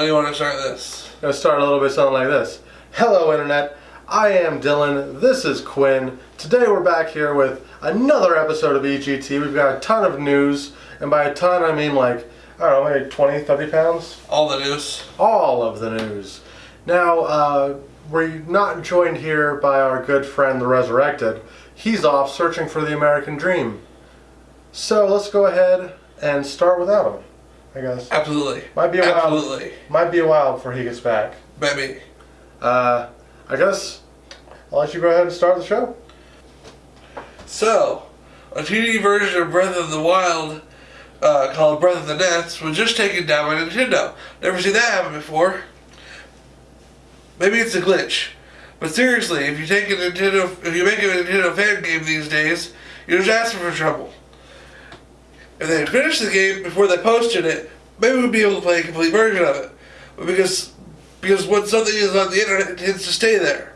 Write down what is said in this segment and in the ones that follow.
do you want to start this? Gonna start a little bit something like this. Hello, Internet. I am Dylan. This is Quinn. Today we're back here with another episode of EGT. We've got a ton of news, and by a ton I mean like, I don't know, maybe 20, 30 pounds? All the news. All of the news. Now, uh, we're not joined here by our good friend, the Resurrected. He's off searching for the American Dream. So let's go ahead and start without him, I guess. Absolutely. Might be a while. Absolutely. Might be a while before he gets back. Maybe. Uh, I guess I'll let you go ahead and start the show. So, a 2D version of Breath of the Wild uh, called Breath of the NES was just taken down by Nintendo. Never seen that happen before. Maybe it's a glitch. But seriously, if you take a Nintendo, if you make a Nintendo fan game these days, you're just asking for trouble. If they had finished the game before they posted it, maybe we'd be able to play a complete version of it. But because because when something is on the internet, it tends to stay there.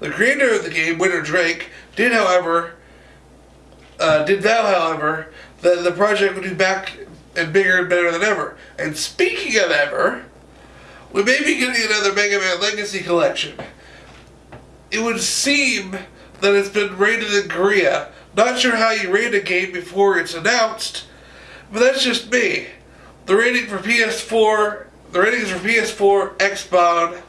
The creator of the game, Winter Drake, did, however, uh, did vow, however, that the project would be back and bigger and better than ever. And speaking of ever, we may be getting another Mega Man Legacy collection. It would seem that it's been rated in Korea. Not sure how you rate a game before it's announced, but that's just me. The rating for PS4, the ratings for PS4, Xbox,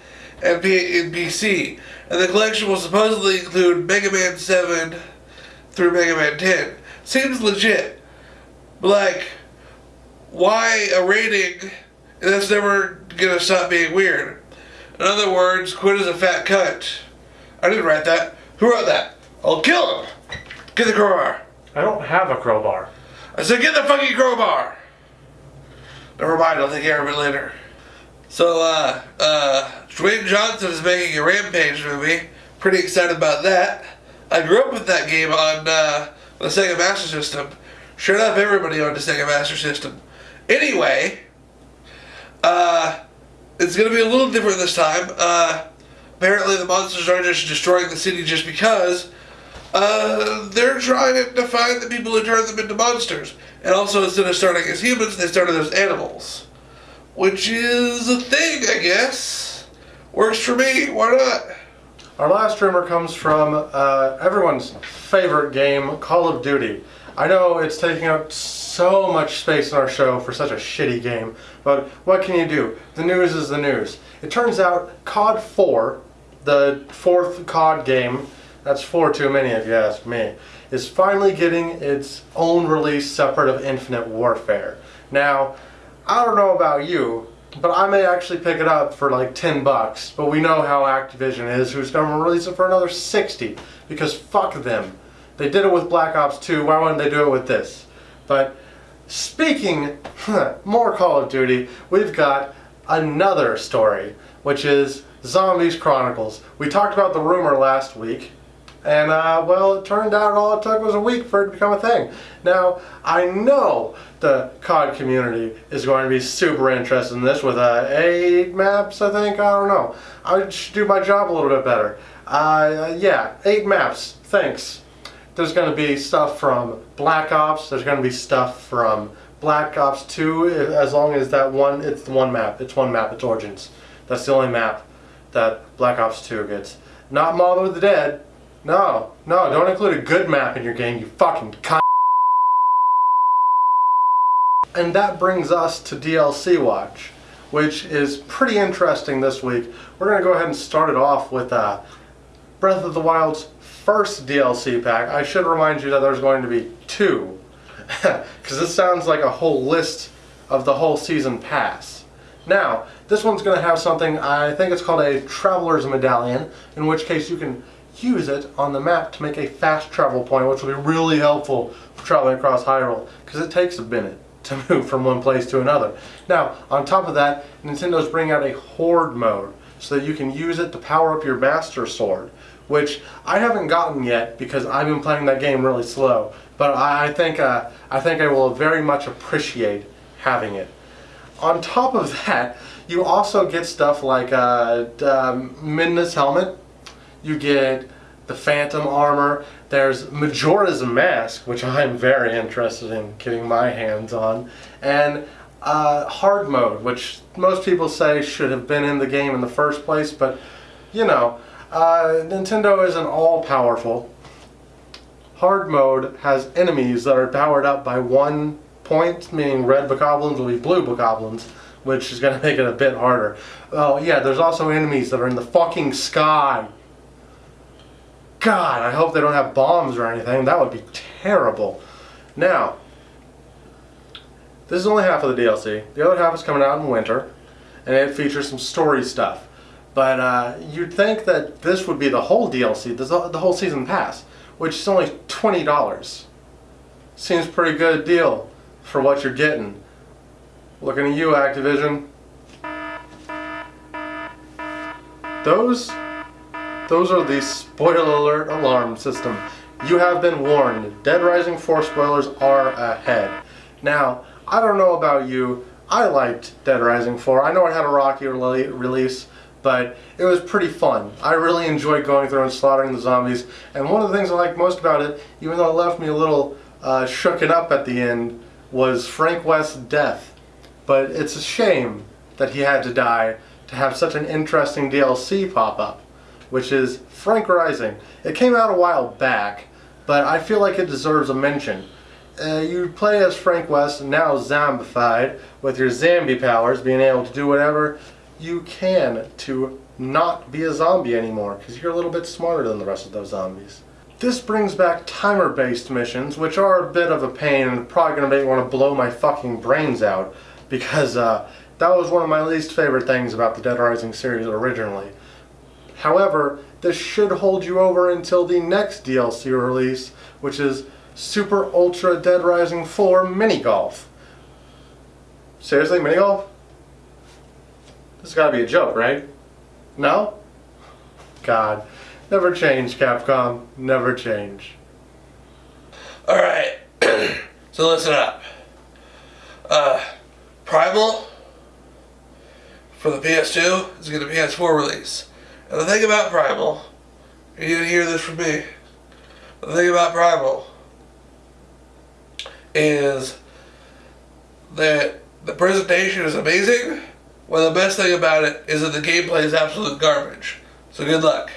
and PC, and the collection will supposedly include Mega Man 7 through Mega Man 10. Seems legit. But like, why a rating that's never gonna stop being weird? In other words, Quinn is a fat cunt. I didn't write that. Who wrote that? I'll kill him! Get the crowbar. I don't have a crowbar. I said, get the fucking crowbar! Never mind, I'll take care of it later. So, uh, uh, Dwayne Johnson is making a Rampage movie. Pretty excited about that. I grew up with that game on, uh, the Sega Master System. Sure enough, everybody on the Sega Master System. Anyway, uh, it's gonna be a little different this time. Uh, apparently the monsters aren't just destroying the city just because. Uh, they're trying to find the people who turn them into monsters. And also, instead of starting as humans, they started as animals. Which is a thing, I guess. Works for me, why not? Our last rumor comes from uh, everyone's favorite game, Call of Duty. I know it's taking up so much space in our show for such a shitty game, but what can you do? The news is the news. It turns out COD 4, the fourth COD game, that's four too many if you ask me, is finally getting its own release separate of Infinite Warfare. Now, I don't know about you, but I may actually pick it up for like 10 bucks. But we know how Activision is, who's going to release it for another 60 because fuck them. They did it with Black Ops 2, why wouldn't they do it with this? But speaking more Call of Duty, we've got another story, which is Zombies Chronicles. We talked about the rumor last week, and uh, well, it turned out all it took was a week for it to become a thing. Now, I know the COD community is going to be super interested in this with uh, eight maps, I think. I don't know. I should do my job a little bit better. Uh, yeah, eight maps. Thanks. There's going to be stuff from Black Ops. There's going to be stuff from Black Ops 2, as long as that one, it's one map. It's one map. It's Origins. That's the only map that Black Ops 2 gets. Not Mob of the Dead. No, no, don't include a good map in your game, you fucking cunt. And that brings us to DLC Watch, which is pretty interesting this week. We're going to go ahead and start it off with uh, Breath of the Wild's first DLC pack. I should remind you that there's going to be two, because this sounds like a whole list of the whole season pass. Now, this one's going to have something, I think it's called a Traveler's Medallion, in which case you can use it on the map to make a fast travel point, which will be really helpful for traveling across Hyrule, because it takes a minute to move from one place to another. Now, on top of that, Nintendo's bringing out a Horde mode, so that you can use it to power up your Master Sword, which I haven't gotten yet because I've been playing that game really slow. But I think uh, I think I will very much appreciate having it. On top of that, you also get stuff like uh, um, Midna's helmet. You get the Phantom armor. There's Majora's Mask, which I'm very interested in getting my hands on. And Uh, hard mode, which most people say should have been in the game in the first place, but you know, uh, Nintendo isn't all powerful. Hard mode has enemies that are powered up by one point, meaning red bokoblins will be blue bokoblins, which is going to make it a bit harder. Oh yeah, there's also enemies that are in the fucking sky. God, I hope they don't have bombs or anything. That would be terrible. Now, this is only half of the DLC. The other half is coming out in winter, and it features some story stuff. But uh, you'd think that this would be the whole DLC, the whole season pass, which is only $20. Seems pretty good deal for what you're getting. Looking at you, Activision. Those, those are the spoiler alert alarm system. You have been warned. Dead Rising 4 spoilers are ahead. Now, I don't know about you. I liked Dead Rising 4. I know it had a rocky release, but it was pretty fun. I really enjoyed going through and slaughtering the zombies. And one of the things I liked most about it, even though it left me a little uh, shooken up at the end, was Frank West's death. But it's a shame that he had to die to have such an interesting DLC pop up, which is Frank Rising. It came out a while back, but I feel like it deserves a mention. Uh, you play as Frank West, now zombified, with your zombie powers, being able to do whatever you can to not be a zombie anymore, because you're a little bit smarter than the rest of those zombies. This brings back timer-based missions, which are a bit of a pain and probably going to make me want to blow my fucking brains out, because uh, that was one of my least favorite things about the Dead Rising series originally. However, this should hold you over until the next DLC release, which is Super Ultra Dead Rising 4 Mini Golf. Seriously, Mini Golf? This has got to be a joke, right? No? God. Never change, Capcom. Never change. Alright. so listen up. Uh, Primal for the PS2 is going to be PS4 release. And the thing about Primal, you didn't hear this from me. The thing about Primal is that the presentation is amazing. Well, the best thing about it is that the gameplay is absolute garbage. So good luck.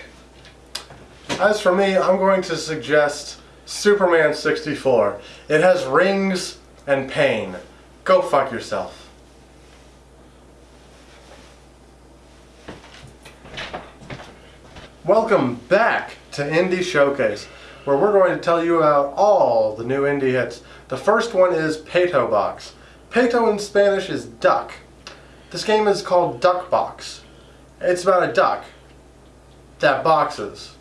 As for me, I'm going to suggest Superman 64. It has rings and pain. Go fuck yourself. Welcome back to Indie Showcase, where we're going to tell you about all the new indie hits. The first one is Peto Box. Peto in Spanish is duck. This game is called Duck Box. It's about a duck that boxes.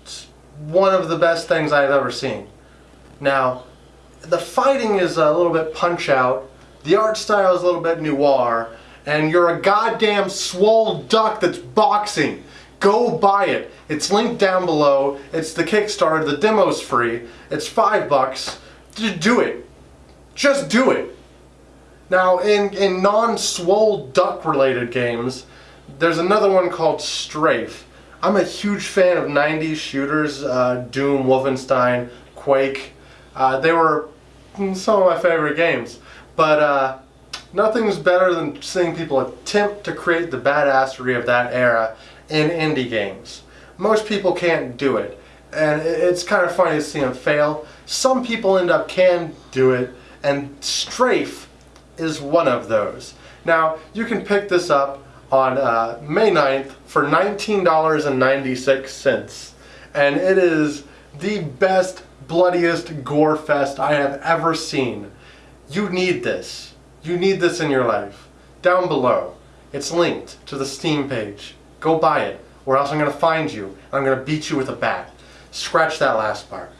It's one of the best things I've ever seen. Now, the fighting is a little bit punch out, the art style is a little bit noir, and you're a goddamn swole duck that's boxing. Go buy it. It's linked down below. It's the Kickstarter. The demo's free. It's five bucks. Do it. Just do it. Now, in, in non-swole duck-related games, there's another one called Strafe. I'm a huge fan of 90s shooters, uh, Doom, Wolfenstein, Quake. Uh, they were some of my favorite games. But uh, nothing's better than seeing people attempt to create the badassery of that era in indie games. Most people can't do it, and it's kind of funny to see them fail. Some people end up can do it, and Strafe is one of those. Now, you can pick this up on uh, May 9th for $19.96, and it is the best, bloodiest gore fest I have ever seen. You need this. You need this in your life. Down below, it's linked to the Steam page. Go buy it, or else I'm going to find you. And I'm going to beat you with a bat. Scratch that last part.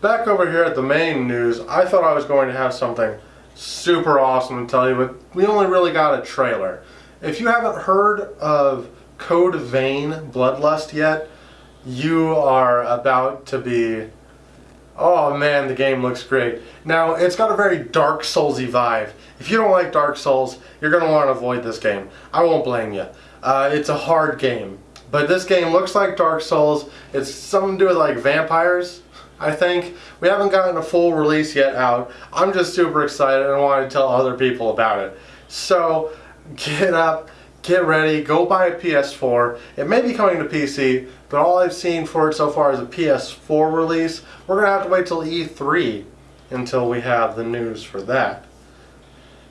Back over here at the main news, I thought I was going to have something super awesome to tell you, but we only really got a trailer. If you haven't heard of Code Vein Bloodlust yet, you are about to be Oh man, the game looks great. Now, it's got a very Dark Soulsy vibe. If you don't like Dark Souls, you're going to want to avoid this game. I won't blame you. Uh, it's a hard game, But this game looks like Dark Souls. It's something to do with like vampires, I think. We haven't gotten a full release yet out. I'm just super excited and want to tell other people about it. So get up, get ready, go buy a PS4. It may be coming to PC, but all I've seen for it so far is a PS4 release. We're going to have to wait till E3 until we have the news for that.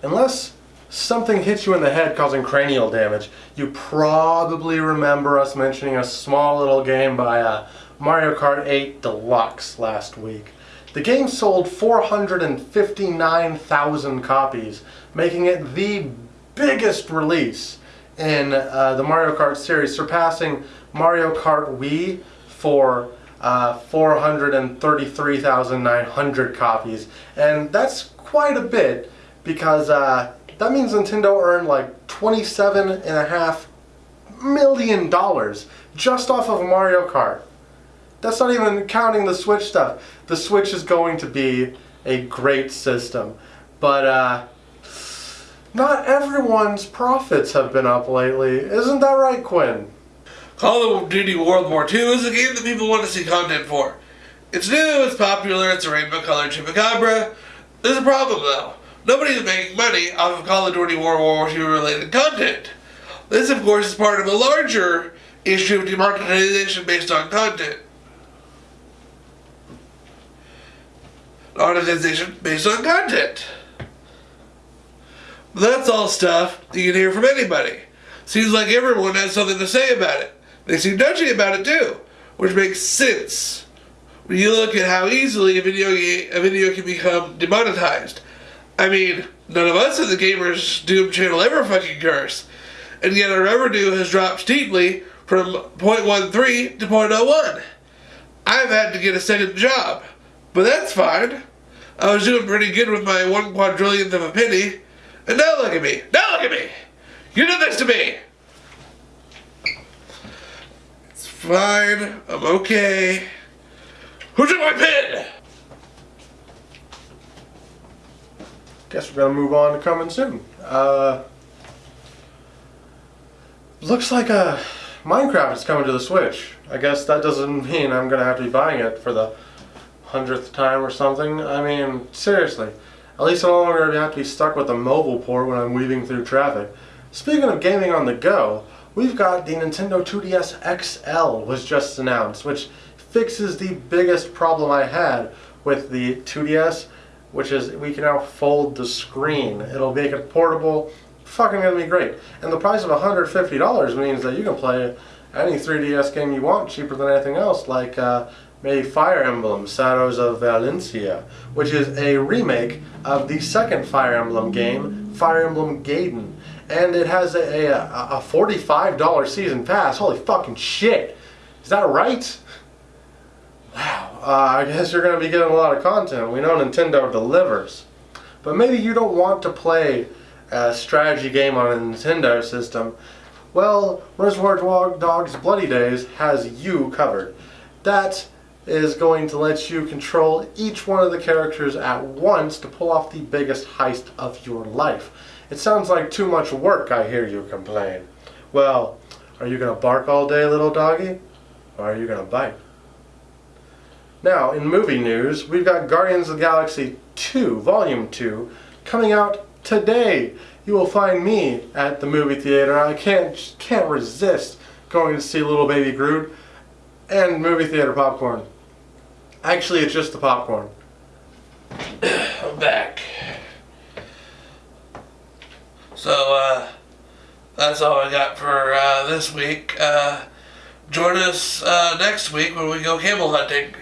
Unless something hits you in the head causing cranial damage, you probably remember us mentioning a small little game by uh, Mario Kart 8 Deluxe last week. The game sold 459,000 copies, making it the biggest release in uh, the Mario Kart series, surpassing Mario Kart Wii for uh, 433,900 copies. And that's quite a bit because uh, that means Nintendo earned like 27 and a half million dollars just off of Mario Kart. That's not even counting the Switch stuff. The Switch is going to be a great system. But uh, not everyone's profits have been up lately. Isn't that right, Quinn? Call of Duty World War II is a game that people want to see content for. It's new, it's popular, it's a rainbow colored chupacabra. There's a problem though. Nobody's making money off of Call of Duty World War II related content. This, of course, is part of a larger issue of demonetization based on content. Monetization based on content. That's all stuff you can hear from anybody. Seems like everyone has something to say about it. They seem touchy about it too, which makes sense when you look at how easily a video a video can become demonetized. I mean, none of us in the Gamers Doom channel ever fucking curse, and yet our revenue has dropped steeply from 0.13 to 0.01. I've had to get a second job, but that's fine. I was doing pretty good with my one quadrillionth of a penny, and now look at me. Now look at me. You did this to me. It's fine. I'm okay. Who took my pen? Guess we're gonna move on to coming soon. Uh, looks like uh, Minecraft is coming to the Switch. I guess that doesn't mean I'm gonna have to be buying it for the hundredth time or something. I mean, seriously. At least I'm no longer have to be stuck with a mobile port when I'm weaving through traffic. Speaking of gaming on the go, we've got the Nintendo 2DS XL was just announced, which fixes the biggest problem I had with the 2DS, which is we can now fold the screen. It'll make it portable, fucking gonna be great. And the price of $150 means that you can play any 3DS game you want cheaper than anything else, like uh, maybe Fire Emblem Shadows of Valencia, which is a remake of the second Fire Emblem game, Fire Emblem Gaiden. And it has a, a, a $45 season pass. Holy fucking shit. Is that right? Wow. Uh, I guess you're going to be getting a lot of content. We know Nintendo delivers. But maybe you don't want to play a strategy game on a Nintendo system. Well, Reservoir Dogs Bloody Days has you covered. That is going to let you control each one of the characters at once to pull off the biggest heist of your life. It sounds like too much work, I hear you complain. Well, are you going to bark all day, little doggy? Or are you going to bite? Now, in movie news, we've got Guardians of the Galaxy 2, Volume 2, coming out today. You will find me at the movie theater. I can't, can't resist going to see Little Baby Groot and movie theater popcorn. Actually, it's just the popcorn. I'm back. So, uh, that's all I got for uh, this week. Uh, join us uh, next week when we go camel hunting.